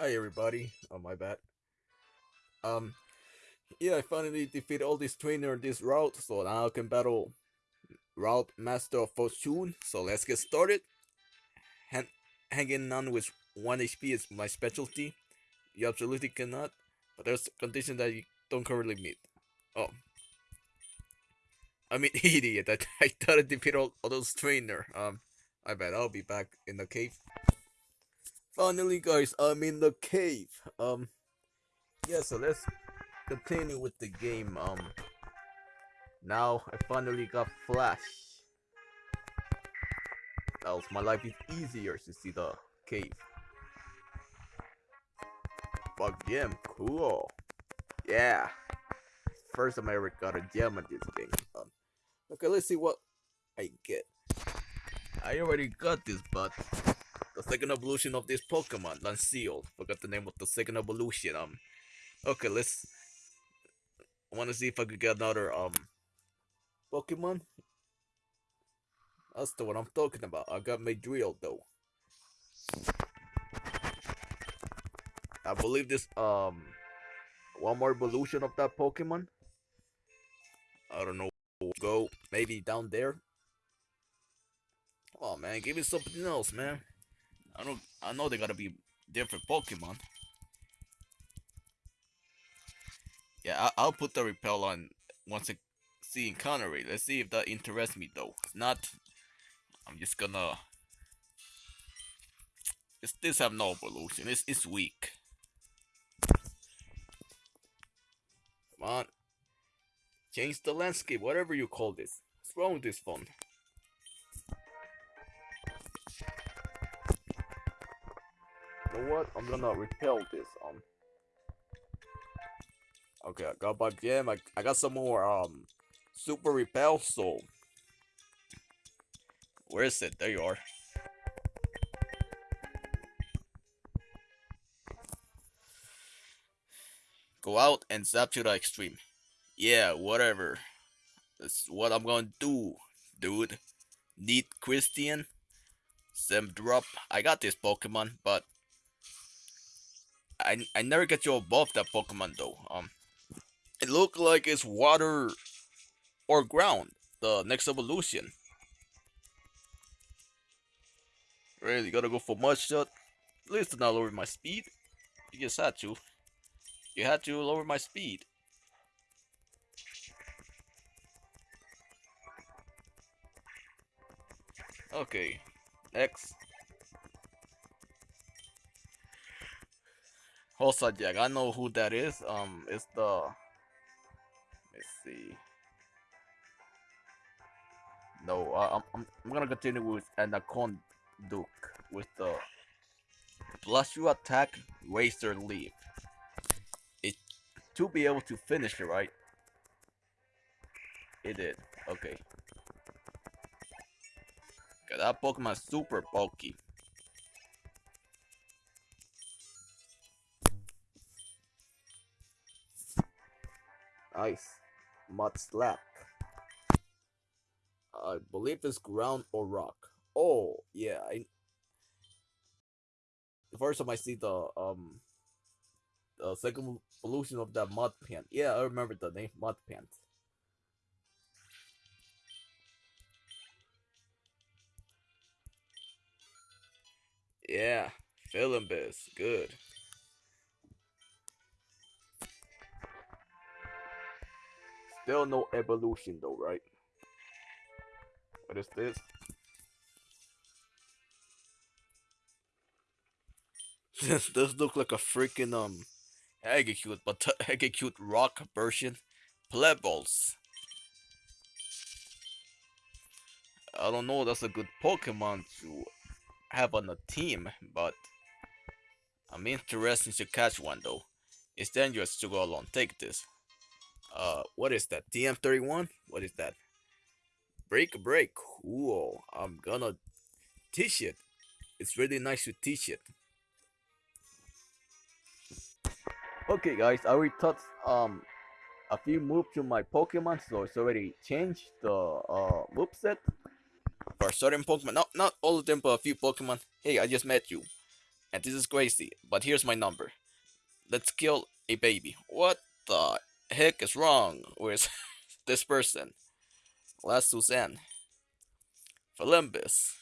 Hi everybody. Oh my bad. Um yeah, I finally defeated all these trainer in this route, so now I can battle Route Master of Fortune. So let's get started. Han hanging on with 1 HP is my specialty. You absolutely cannot, but there's a condition that you don't currently meet. Oh. I mean, idiot. I, I thought I defeated all, all those trainer. Um, I bet I'll be back in the cave. Finally, guys, I'm in the cave. Um, yeah, so let's continue with the game. Um, now I finally got Flash. Else my life is easier to see the cave. Fuck gem, cool. Yeah. First time I ever got a gem in this game. Um, okay, let's see what I get. I already got this, but the second evolution of this Pokemon, Lanceal. Forgot the name of the second evolution. Um, okay, let's. I want to see if I could get another um Pokemon. That's the one I'm talking about. I got my drill though. I believe this um one more evolution of that Pokemon. I don't know. Go maybe down there. Oh man, give me something else, man. I don't. I know they gotta be different Pokemon. Yeah, I, will put the repel on once I see encounter rate. Let's see if that interests me though. Not, I'm just gonna. It's, this have no evolution. It's it's weak. Come on. Change the landscape, whatever you call this. What's wrong with this phone? Know what? I'm gonna repel this. Um. Okay, I got my gem. I, I got some more um super repel. So where is it? There you are. Go out and zap to the extreme. Yeah, whatever. That's what I'm gonna do, dude. Need Christian. Sem drop. I got this Pokemon, but I I never get you above that Pokemon though. Um, it look like it's water or ground. The next evolution. Really gotta go for mud shot. At least not lower my speed. You just had to. You had to lower my speed. Okay. Next. Jack. I know who that is. Um, it's the. Let's see. No, uh, I'm, I'm gonna continue with Anaconda Duke with the plus you attack Razor Leaf. It to be able to finish it, right? It did. Okay. Okay, that Pokemon super bulky. Nice. Mud slap. I believe it's ground or rock. Oh, yeah. I the first time I see the um the second evolution of that mud pant. Yeah, I remember the name mud pant. Yeah, feeling biz. Good. Still no evolution though, right? What is this? this does look like a freaking um Exeggcute, but Exeggcute rock version. Plebbles. I don't know that's a good Pokemon to have on a team, but I'm interested to catch one though. It's dangerous to go alone. Take this. Uh, what is that? TM31? What is that? Break a break. Cool. I'm gonna teach it. It's really nice to teach it. Okay, guys, I already taught um a few moves to my Pokemon, so it's already changed the uh move set for certain Pokemon. Not not all of them, but a few Pokemon. Hey, I just met you. And this is crazy, but here's my number. Let's kill a baby. What the heck is wrong with this person? Last Suzanne. Philimbus.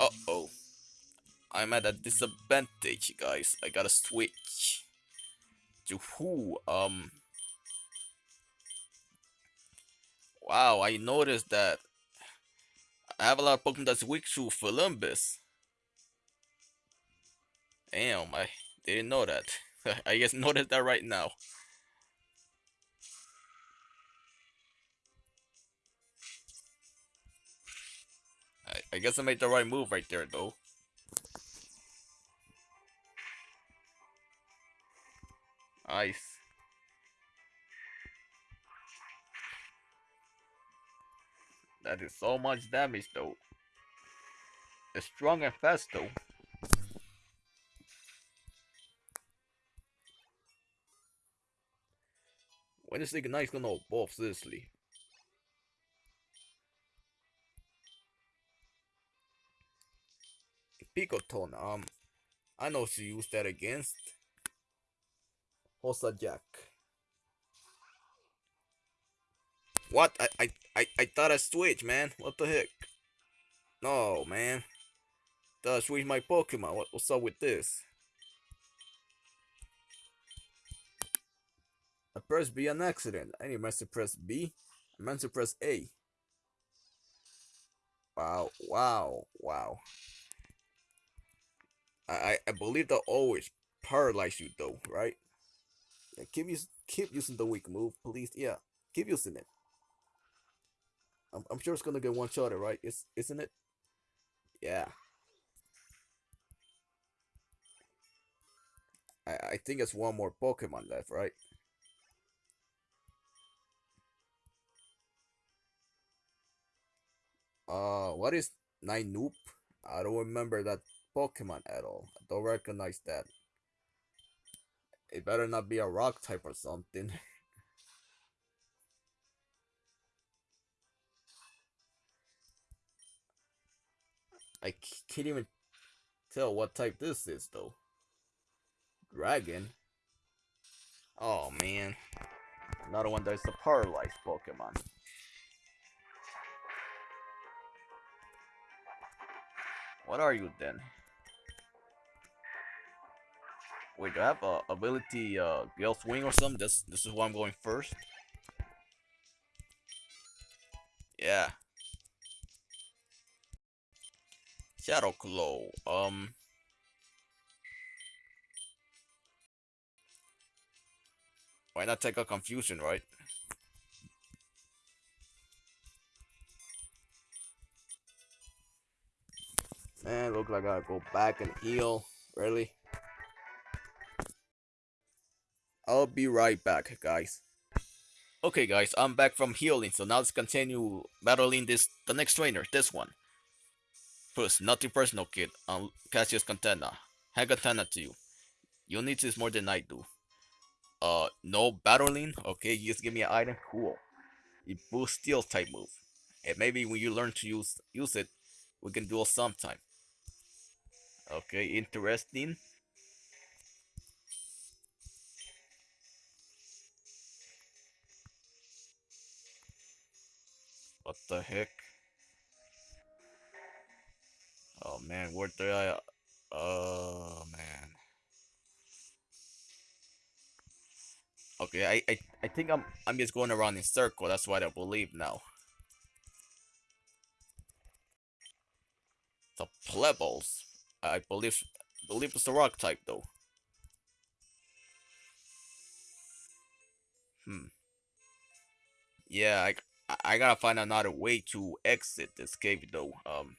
Uh-oh. I'm at a disadvantage, guys. I gotta switch. To who? Um... Wow, I noticed that I have a lot of Pokemon that's weak to Philimbus. Damn, I didn't know that. I just noticed that right now. I, I guess I made the right move right there, though. Ice. That is so much damage though. It's strong and fast though. When is Ignite's gonna evolve seriously? Picoton, um I know she used that against Hossa Jack. What? I, I, I, I thought I switched, man. What the heck? No, man. Thought I switched my Pokemon. What, what's up with this? I pressed B an accident. I need to press B. I meant to press A. Wow, wow, wow. I, I believe they'll always paralyze you though, right? Yeah, keep, use, keep using the weak move, please. Yeah, keep using it. I'm, I'm sure it's gonna get one shot, right? Is isn't it? Yeah. I I think it's one more Pokemon left, right? Uh, what is Ninoop? I don't remember that Pokemon at all. I don't recognize that. It better not be a rock type or something. I can't even tell what type this is though. Dragon? Oh man. Another one that's the paralyzed Pokemon. What are you then? Wait, do I have a ability uh Gale Swing or something? This this is why I'm going first. Yeah. Shadow Claw. Um. Why not take a confusion, right? Look like I gotta go back and heal. Really? I'll be right back, guys. Okay, guys, I'm back from healing, so now let's continue battling this the next trainer, this one. First, nothing personal, kid. Um, Cassius Katana. Hand Katana to you. You need this more than I do. Uh, no battling? Okay, you just give me an item? Cool. It boosts steel type move. And maybe when you learn to use use it, we can duel sometime. Okay, interesting. What the heck? Oh man, where did I? Oh man. Okay, I, I I think I'm I'm just going around in circle. That's what I believe now. The plebbles. I believe believe it's the rock type though. Hmm. Yeah, I I gotta find another way to exit this cave though. Um.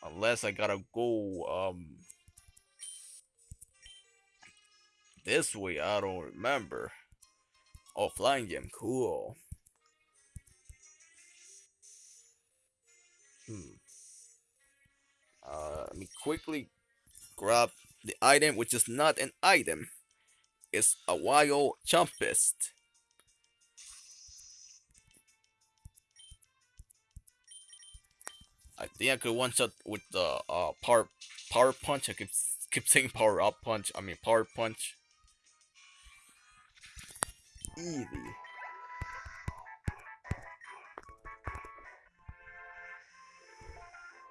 Unless I gotta go, um... This way, I don't remember. Oh, flying gem, cool. Hmm. Uh, let me quickly grab the item, which is not an item. It's a wild chumpist. I think I could one shot with the uh power power punch. I keep keep saying power up punch. I mean power punch. Easy.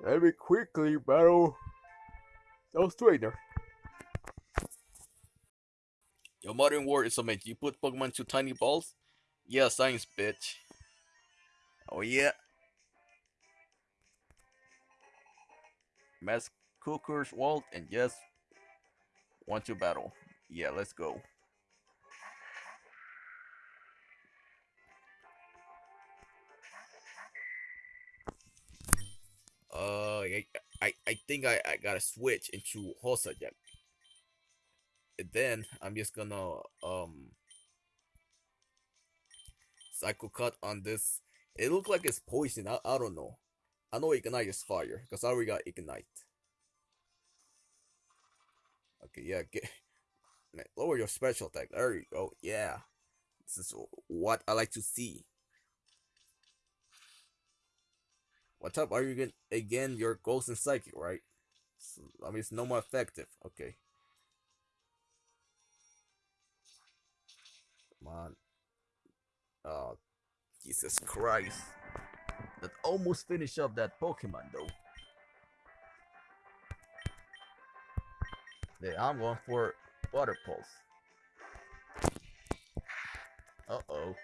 Let me quickly battle those trainer. Your modern war is amazing. You put Pokemon to tiny balls? Yeah, science, bitch. Oh yeah. Mass Cooker's Walt, and yes, want to battle. Yeah, let's go. Uh, I, I, think I, I gotta switch into Hosajek. And then I'm just gonna um cycle cut on this. It looks like it's poison. I, I don't know. I know ignite is fire because I already got ignite. Okay, yeah, get man, lower your special attack. There you go. Yeah, this is what I like to see. What type are you again? Again, your ghost and psychic, right? So, I mean, it's no more effective. Okay. Come on. Oh, Jesus Christ. That almost finished up that Pokemon, though. Yeah, I'm going for Water Pulse. Uh-oh.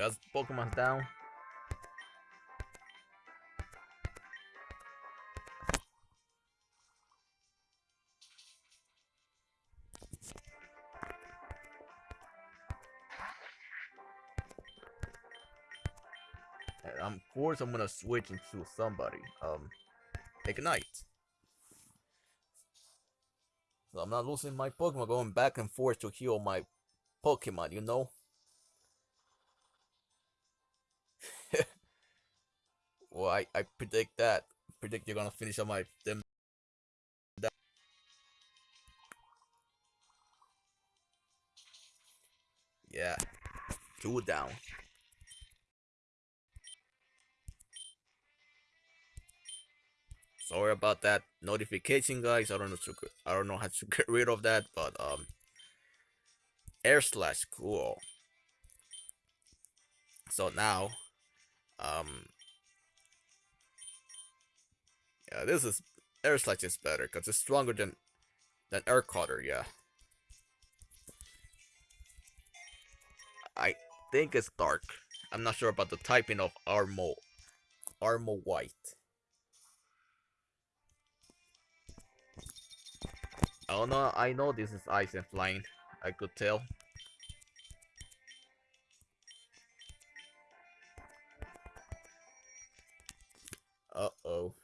That's Pokemon's down. I'm of course I'm gonna switch into somebody. Um Ignite. So I'm not losing my Pokemon going back and forth to heal my Pokemon, you know? Well, I, I predict that. Predict you're gonna finish on my them. Yeah, two down. Sorry about that notification, guys. I don't know to I don't know how to get rid of that, but um, air slash cool. So now, um, yeah, this is air slash is better because it's stronger than than air cutter. Yeah, I think it's dark. I'm not sure about the typing of Armo, Armo White. Oh no, I know this is ice and flying. I could tell. Uh-oh.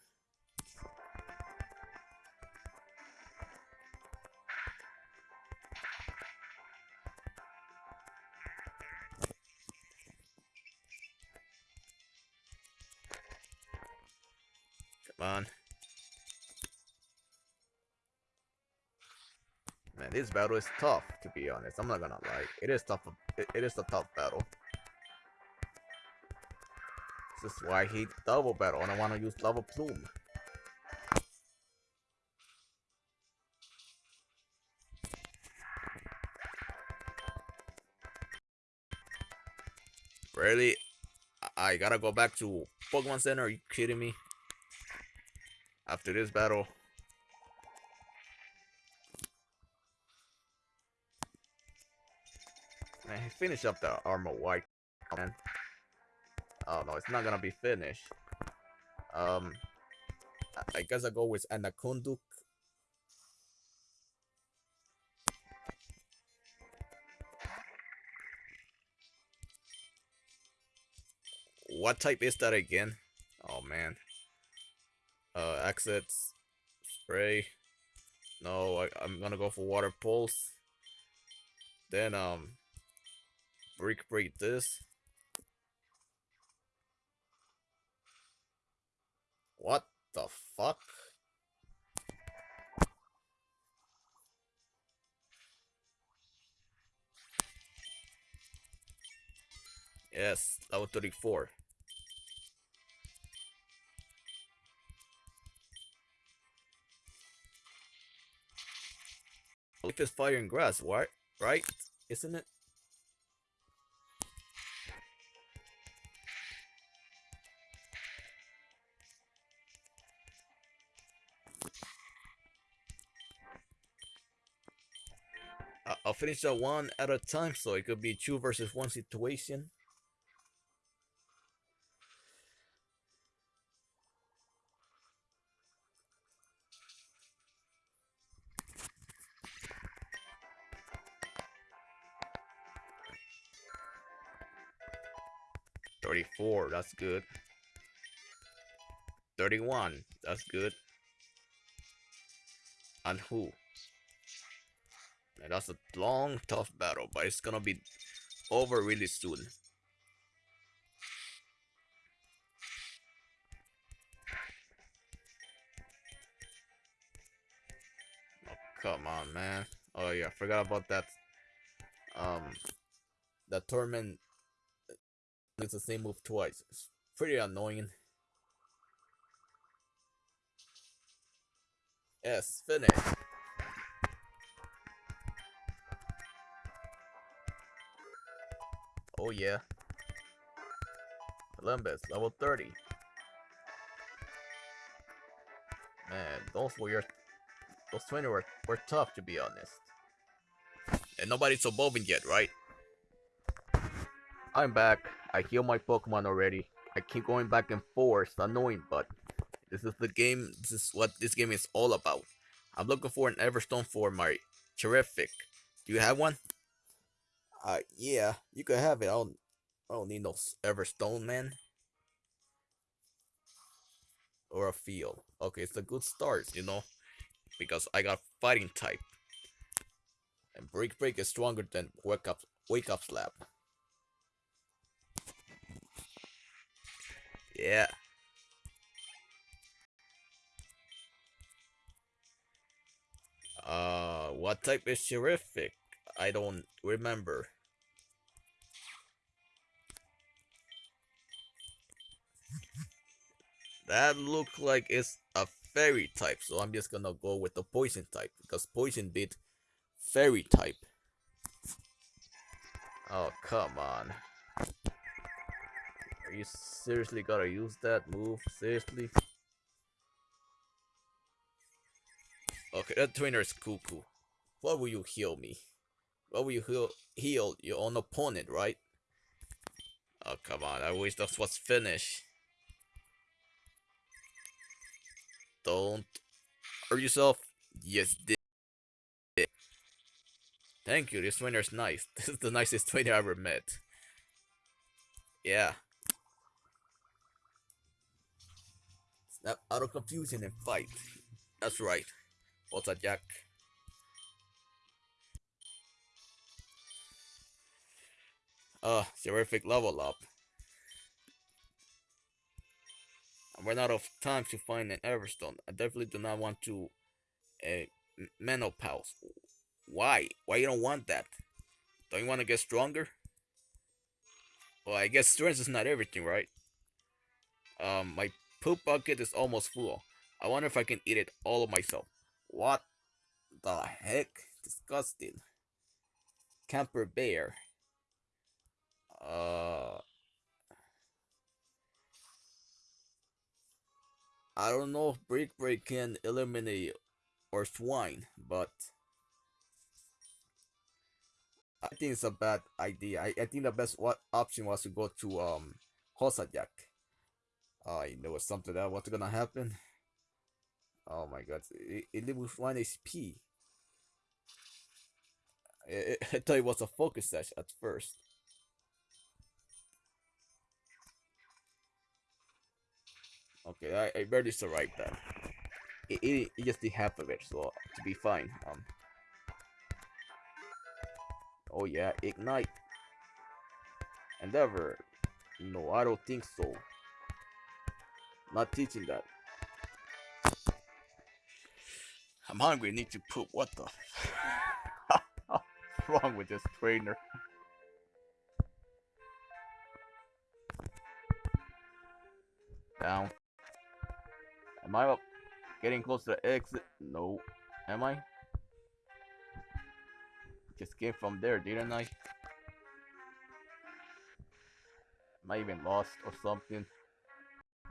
On. Man, this battle is tough, to be honest. I'm not gonna lie. It is tough. It, it is a tough battle. This is why I hate double battle and I want to use lava plume. Really? I gotta go back to Pokemon Center? Are you kidding me? After this battle. Man, finish up the armor white, man. Oh no, it's not gonna be finished. Um, I guess I go with Anaconduk. What type is that again? Oh man. Uh, exits, spray. No, I, I'm gonna go for water pulse. Then um, brick break this. What the fuck? Yes, level 34. Look this fire and grass, what? Right? Isn't it? I'll finish that one at a time, so it could be two versus one situation. That's good. Thirty-one, that's good. And who? And that's a long, tough battle, but it's gonna be over really soon. Oh, come on, man. Oh yeah, I forgot about that. Um, the torment it's the same move twice. It's pretty annoying. Yes, finish. Oh yeah. Columbus, level 30. Man, those were those 20 were, were tough to be honest. And nobody's evolving yet, right? I'm back. I heal my Pokemon already. I keep going back and forth. Annoying, but this is the game. This is what this game is all about. I'm looking for an Everstone for my Terrific. Do you have one? Uh, yeah, you can have it. I don't, I don't need no Everstone, man. Or a field. Okay, it's a good start, you know, because I got fighting type. And Brick Break is stronger than Wake Up Wake Up Slap. Yeah. Uh, what type is terrific? I don't remember. That look like it's a fairy type, so I'm just gonna go with the poison type because poison beat fairy type. Oh come on. You seriously gotta use that move? Seriously? Okay, that trainer is cuckoo. What will you heal me? What will you heal, heal your own opponent, right? Oh, come on. I wish that was finished. Don't hurt yourself. Yes, did. Thank you. This trainer is nice. This is the nicest trainer I ever met. Yeah. Snap out of confusion and fight. That's right. What's a Jack? Uh, terrific level up. I ran out of time to find an Everstone. I definitely do not want to a uh, menopause. Why? Why you don't want that? Don't you want to get stronger? Well, I guess strength is not everything, right? Um, my poop bucket is almost full. I wonder if I can eat it all myself. What the heck? Disgusting. Camper bear. Uh, I don't know if Brick Break can eliminate or swine, but I think it's a bad idea. I, I think the best what option was to go to um Hosajak. I know something that what's gonna happen. Oh my god, it, it with 1 HP. I, I thought it was a focus sash at first. Okay, I, I barely survived that. It, it, it just did half of it, so to be fine. Um. Oh yeah, ignite. Endeavor. No, I don't think so. Not teaching that. I'm hungry, need to poop. What the? What's wrong with this trainer? Down. Am I up? Getting close to the exit? No. Am I? Just came from there, didn't I? Am I even lost or something?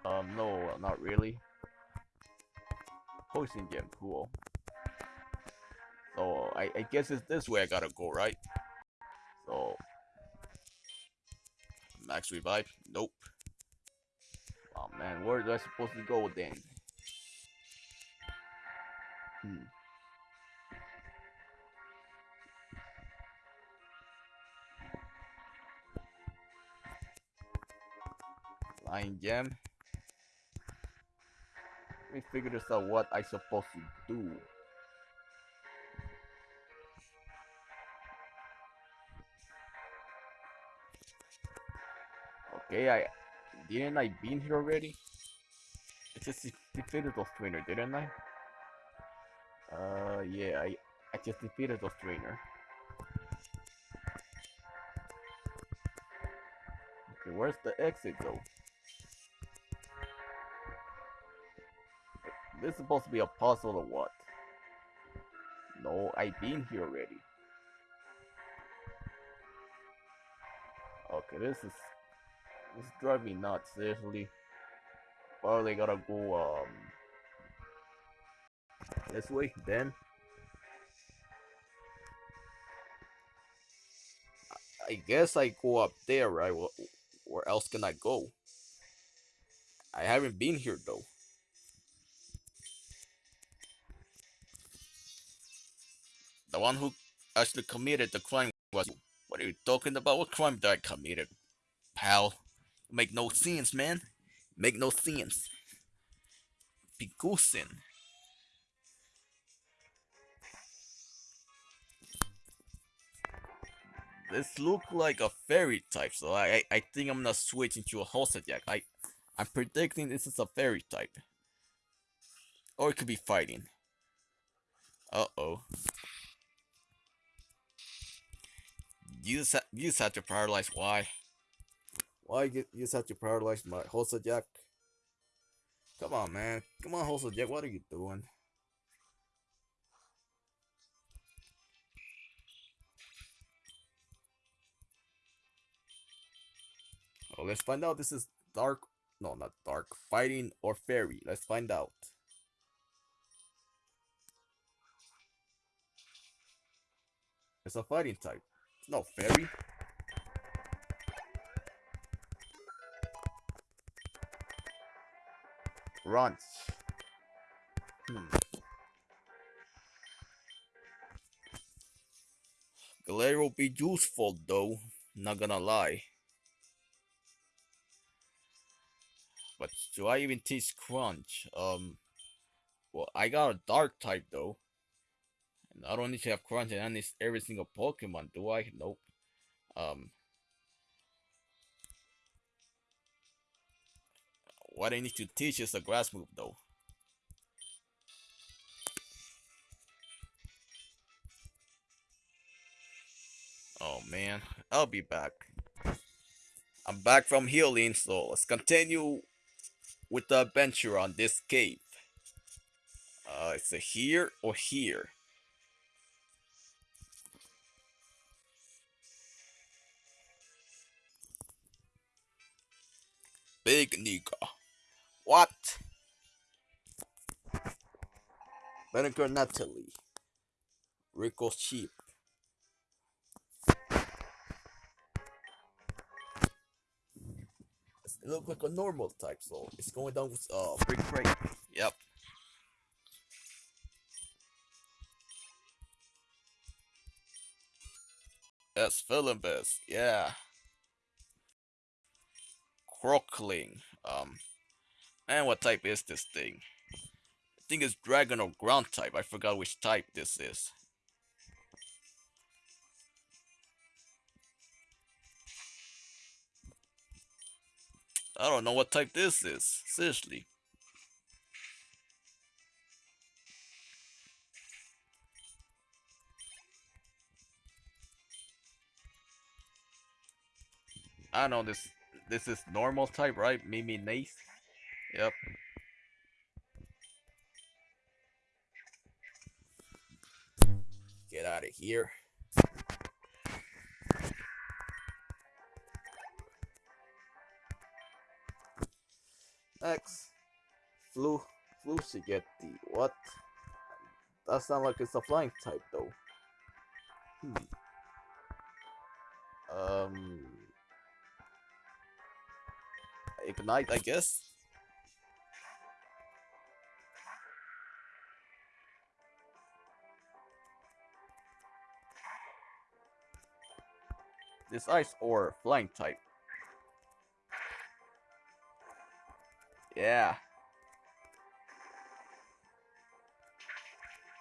Um, no, not really. Poison gem, cool. So, I, I guess it's this way I gotta go, right? So... Max revive? Nope. Oh man, where do I supposed to go then? Hmm. Flying gem. Me figure this out what I supposed to do. Okay, I didn't I been here already? I just defeated those trainer, didn't I? Uh, yeah, I I just defeated those trainer. Okay, where's the exit though? This is supposed to be a puzzle or what? No, I've been here already. Okay, this is this driving me nuts, seriously. Probably gotta go um this way then. I guess I go up there, right? Where else can I go? I haven't been here though. The one who actually committed the crime was. What are you talking about? What crime did I commit, pal? Make no sense, man. Make no sense. Goosing. This look like a fairy type, so I I, think I'm gonna switch into a Hosadyak. I I'm predicting this is a fairy type. Or it could be fighting. Uh You just, you just have to paralyze. Why? Why you, you just have to paralyze my Hosadyak? Come on, man. Come on, Hosadyak. What are you doing? Oh, let's find out. This is dark. No, not dark. Fighting or fairy. Let's find out. It's a fighting type. No fairy. Runs. Hmm. Glare will be useful though, not gonna lie. But do I even teach Crunch? Um, well, I got a Dark type though. And I don't need to have Crunch and I need every single Pokemon, do I? Nope. Um, what I need to teach is a grass move though. Oh man, I'll be back. I'm back from healing, so let's continue with the adventure on this cave. Uh, it's here or here. Big nigga. What? Vinegar Natalie. Rico Sheep. It looks like a normal type, so it's going down with uh brick break. Yep. Yes, feeling best. Yeah. Croakling. Um, and what type is this thing? I think it's dragon or ground type. I forgot which type this is. I don't know what type this is. Seriously. I know this this is normal type, right? Mimi Nace. Yep. Get out of here. Next, flu, Flusigeti. What? That sounds like it's a flying type, though. Hmm. Um. Ignite, I guess. This ice or flying type. Yeah.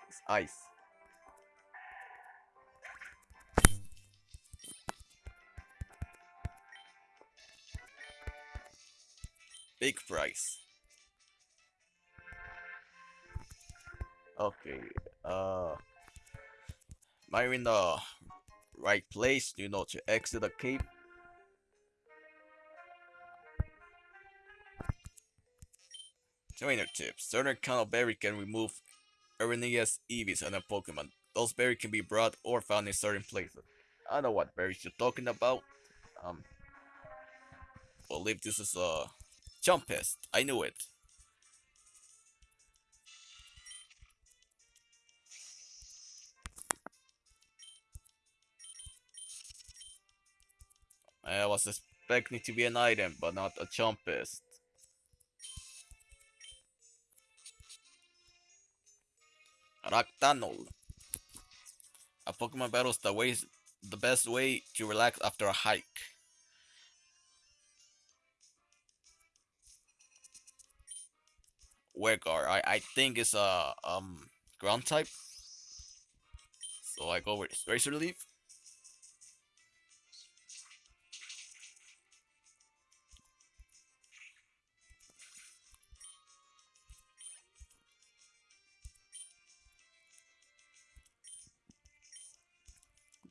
It's ice. Big price. Okay, uh... Am I in the right place, you know, to exit the cave? Trainer tips. Certain kind of berry can remove erroneous EVs and a Pokemon. Those berries can be brought or found in certain places. I don't know what berries you're talking about. Um, believe this is a Jumpest. I knew it. I was expecting to be an item, but not a Jumpest. Raktanol. A Pokemon battle is the way the best way to relax after a hike. Wegar, I, I think it's a um ground type. So I go with Razor Leaf.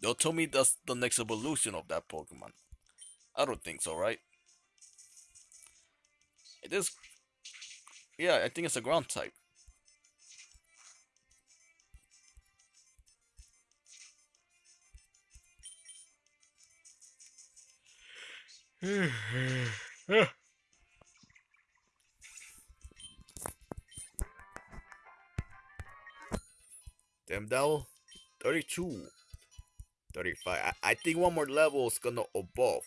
They'll tell me that's the next evolution of that Pokemon. I don't think so, right? It is... Yeah, I think it's a ground type. Damn Devil, 32. 35. I, I think one more level is gonna evolve.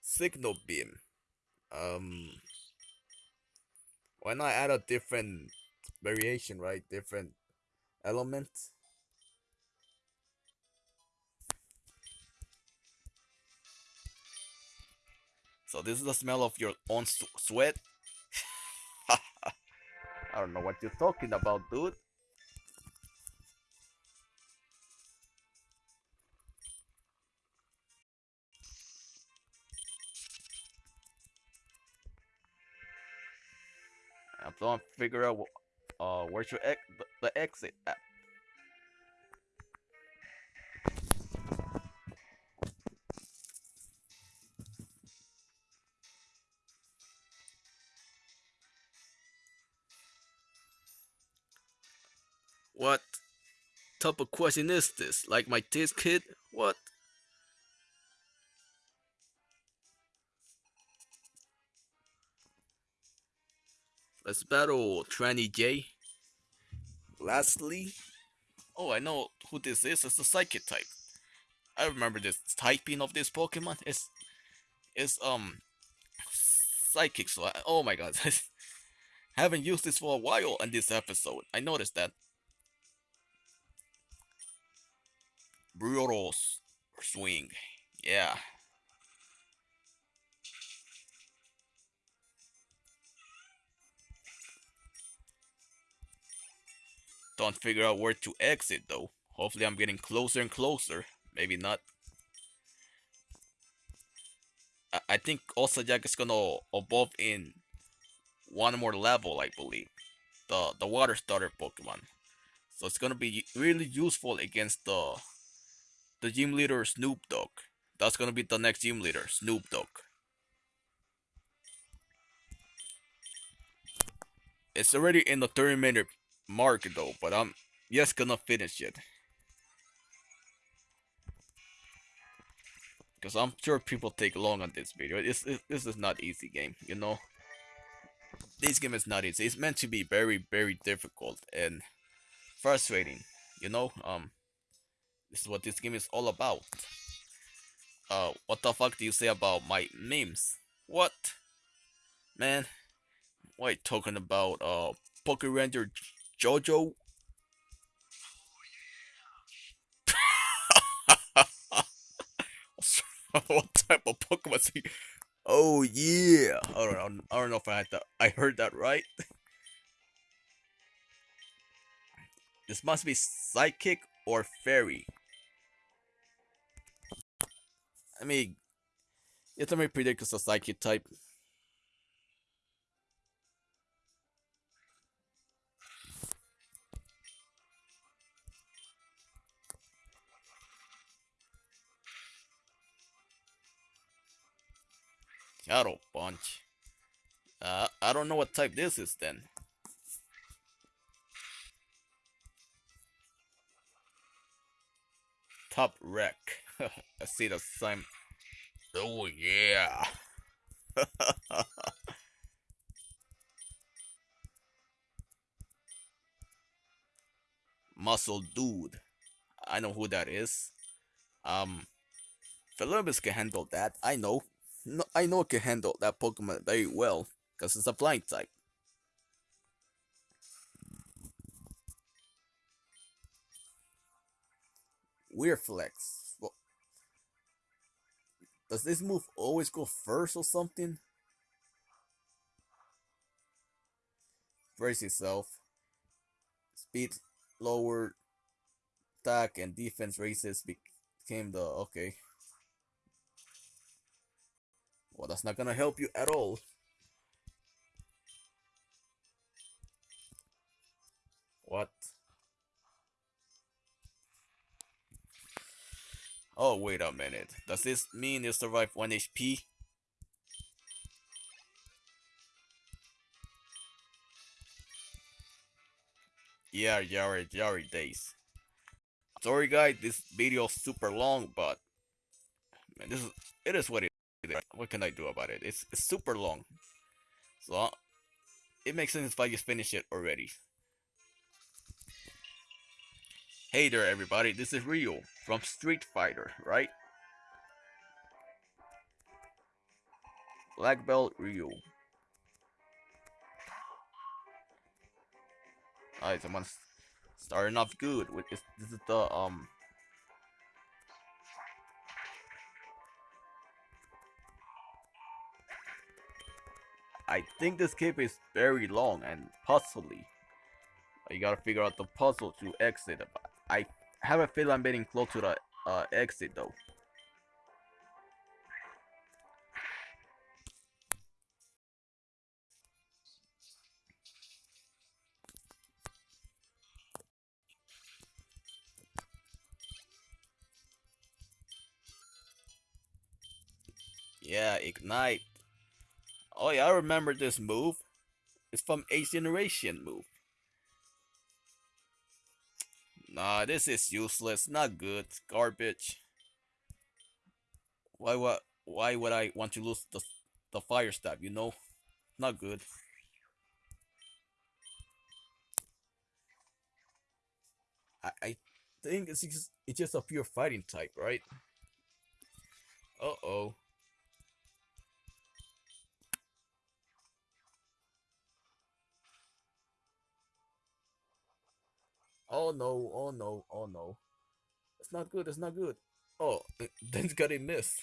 Signal beam. Um why not add a different variation, right? Different element. So this is the smell of your own sweat. I don't know what you're talking about, dude. I'm figure out uh where's your ex the, the exit at. What type of question is this? Like my kid? What? Let's battle Tranny J. Lastly, oh, I know who this is. It's a Psychic type. I remember this typing of this Pokemon. It's, it's um, Psychic. So, I, oh my god, haven't used this for a while in this episode. I noticed that. Brutal swing, yeah. Don't figure out where to exit though. Hopefully I'm getting closer and closer. Maybe not. I, I think Osajak is gonna evolve in one more level, I believe. The the water starter Pokemon. So it's gonna be really useful against the the gym leader Snoop Dogg. That's gonna be the next gym leader, Snoop Dogg. It's already in the 30 minute mark though, but I'm just gonna finish it. Because I'm sure people take long on this video. This, this is not easy game, you know? This game is not easy. It's meant to be very, very difficult and frustrating, you know? Um, This is what this game is all about. Uh, what the fuck do you say about my memes? What? Man, why talking about? Uh, Poke Ranger Jojo? Oh, what type of Pokemon is he? Oh yeah. I don't know. I don't know if I had that. I heard that right. this must be psychic or fairy. I mean, it's a very predict psychic type. Shadow Punch. Uh, I don't know what type this is then. Top wreck. I see the same. Oh yeah. Muscle dude. I know who that is. Um, Philibus can handle that. I know. No, I know it can handle that Pokemon very well because it's a flying type. Weird flex. Well, does this move always go first or something? Brace yourself. Speed lower, attack and defense races became the okay. Well, that's not gonna help you at all. What? Oh, wait a minute. Does this mean you survive 1 HP? Yeah, Yari, Yari days. Sorry guys, this video is super long, but man, this is it is what it what can I do about it? It's, it's super long. So, it makes sense if I just finish it already. Hey there everybody, this is Ryu from Street Fighter, right? Black Belt Ryu. Alright, someone's starting off good with this. This is the um I think this cape is very long and puzzly. You gotta figure out the puzzle to exit. I have a feeling I'm getting close to the uh, exit though. Yeah, ignite. Oh yeah, I remember this move. It's from Eighth Generation move. Nah, this is useless. Not good. Garbage. Why what? Why would I want to lose the the fire stab? You know, not good. I I think it's just, it's just a pure fighting type, right? Uh oh. No, oh no, oh no. It's not good, it's not good. Oh, then got a miss.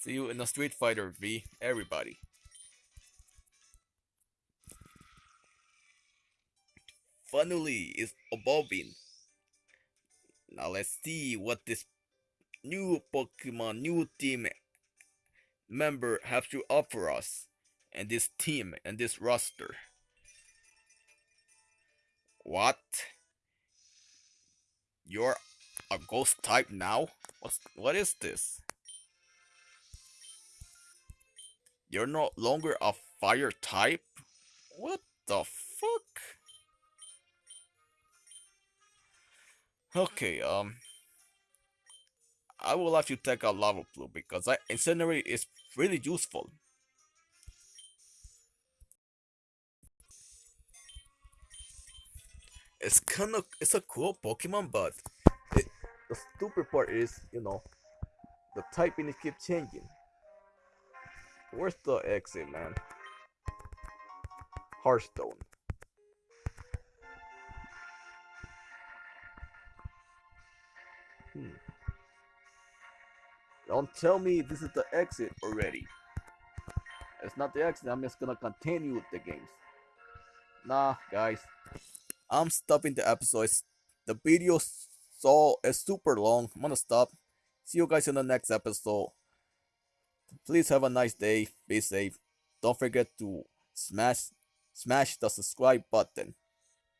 See you in the Street Fighter V, everybody. Funnily is evolving. Now let's see what this new Pokemon, new team member have to offer us and this team and this roster. What? You're a ghost type now? What's what is this? You're no longer a fire type? What the fuck? Okay, um I will have to take a lava plume because I incinerate is really useful. It's kind of it's a cool Pokemon, but it, the stupid part is, you know, the typing it keeps changing. Where's the exit, man? Hearthstone. Hmm. Don't tell me this is the exit already. It's not the exit, I'm just gonna continue with the games. Nah, guys. I'm stopping the episodes. The video so is super long. I'm gonna stop. See you guys in the next episode. Please have a nice day. Be safe. Don't forget to smash smash the subscribe button.